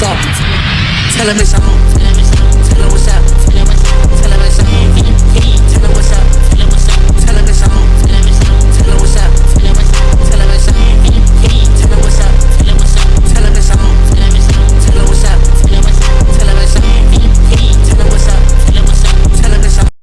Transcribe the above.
soft. Tell him it's.